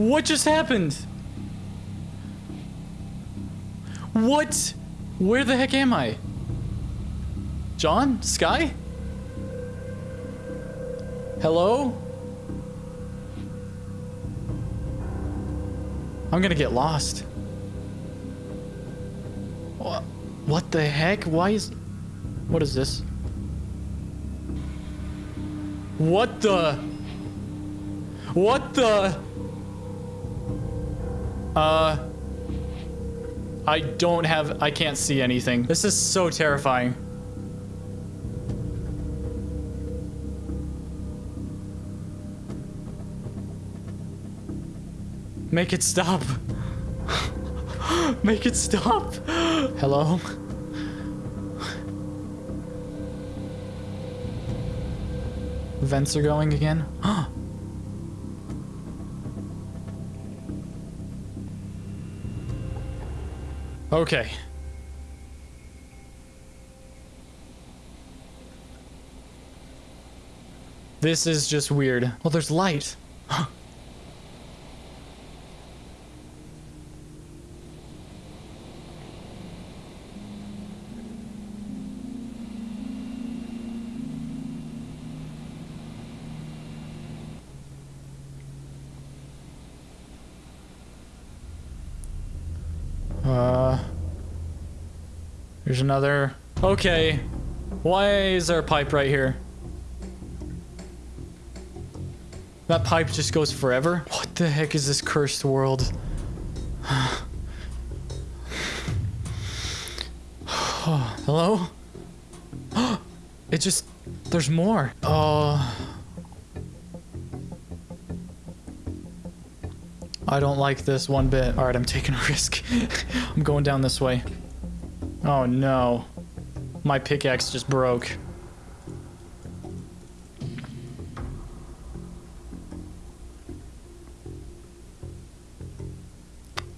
What just happened? What? Where the heck am I? John? Sky? Hello? I'm gonna get lost. What? What the heck? Why is... What is this? What the... What the... Uh... I don't have... I can't see anything. This is so terrifying. Make it stop. Make it stop. Hello? Vents are going again. okay. This is just weird. Well, there's light. Uh, there's another. Okay. Why is there a pipe right here? That pipe just goes forever? What the heck is this cursed world? Hello? it just... There's more. Oh... I don't like this one bit. All right, I'm taking a risk. I'm going down this way. Oh no. My pickaxe just broke.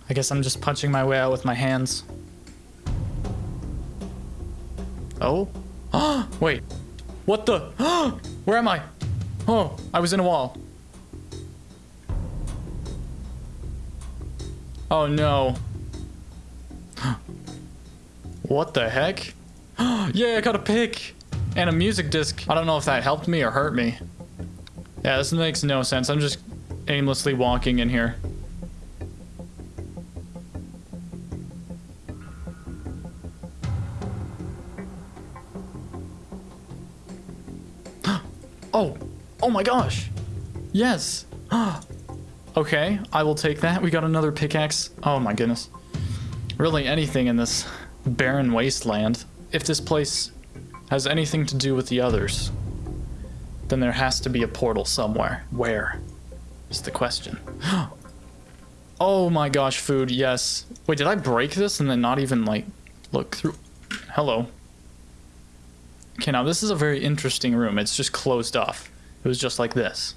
I guess I'm just punching my way out with my hands. Oh? Wait. What the? Where am I? Oh, I was in a wall. Oh no. what the heck? yeah, I got a pick and a music disc. I don't know if that helped me or hurt me. Yeah, this makes no sense. I'm just aimlessly walking in here. oh, oh my gosh. Yes. Okay, I will take that. We got another pickaxe. Oh my goodness. Really anything in this barren wasteland. If this place has anything to do with the others, then there has to be a portal somewhere. Where is the question? oh my gosh, food, yes. Wait, did I break this and then not even like look through? Hello. Okay, now this is a very interesting room. It's just closed off. It was just like this.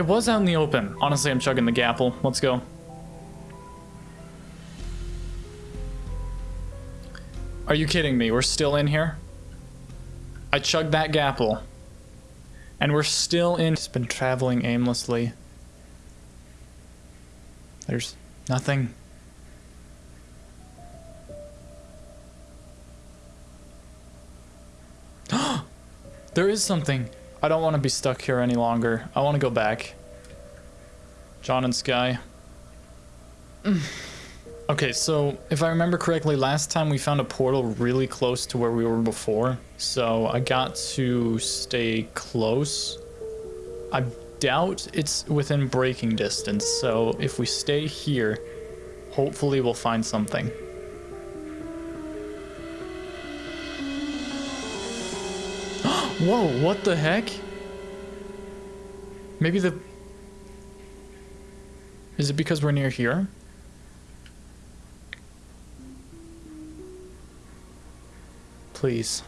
It was out in the open. Honestly, I'm chugging the gapple. Let's go. Are you kidding me? We're still in here? I chugged that gapple. And we're still in... It's been traveling aimlessly. There's nothing. there is something. I don't want to be stuck here any longer. I want to go back. John and Sky. Mm. okay, so if I remember correctly, last time we found a portal really close to where we were before. So I got to stay close. I doubt it's within breaking distance. So if we stay here, hopefully we'll find something. Whoa, what the heck? Maybe the... Is it because we're near here? Please.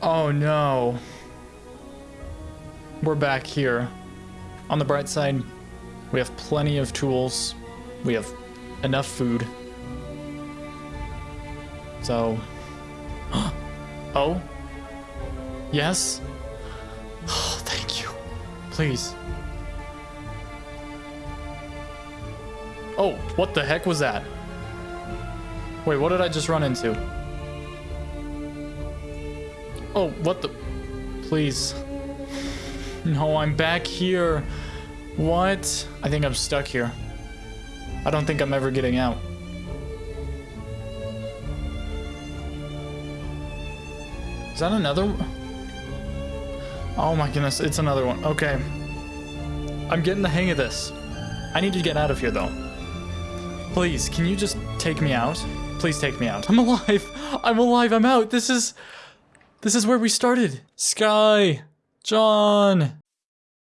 Oh no. We're back here. On the bright side, we have plenty of tools. We have enough food. So... oh? Yes? Oh, thank you. Please. Oh, what the heck was that? Wait, what did I just run into? Oh, what the... Please. No, I'm back here. What? I think I'm stuck here. I don't think I'm ever getting out. Is that another... Oh my goodness, it's another one. Okay. I'm getting the hang of this. I need to get out of here, though. Please, can you just take me out? Please take me out. I'm alive! I'm alive, I'm out! This is... This is where we started. Sky! John!